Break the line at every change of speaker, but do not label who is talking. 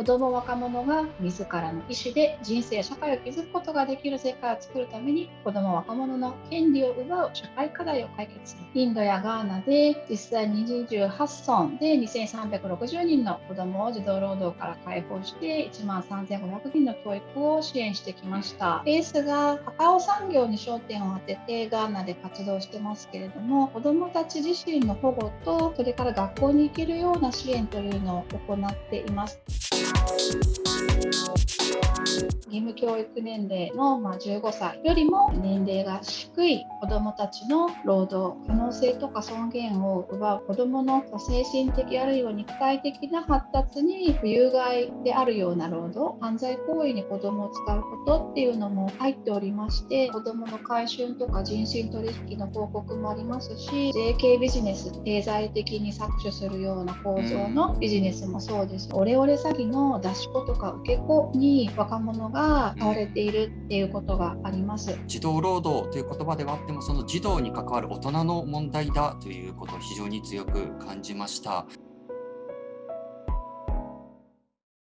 子ども若者が自らの意思で人生社会を築くことができる世界を作るために子ども若者の権利を奪う社会課題を解決するインドやガーナで実際に28村で2360人の子どもを児童労働から解放して1万3500人の教育を支援してきましたベースがカカオ産業に焦点を当ててガーナで活動してますけれども子どもたち自身の保護とそれから学校に行けるような支援というのを行っています。Thank you. 義務教育年齢のま15歳よりも年齢が低い子どもたちの労働可能性とか尊厳を奪う子どもの精神的あるいは肉体的な発達に不有害であるような労働犯罪行為に子どもを使うことっていうのも入っておりまして子どもの買春とか人身取引の報告もありますし税系ビジネス経済的に搾取するような構造のビジネスもそうです。オレオレ詐欺の出し子とか受け子に若者がが買われているっていうことがあります。
児童労働という言葉ではあってもその児童に関わる大人の問題だということを非常に強く感じました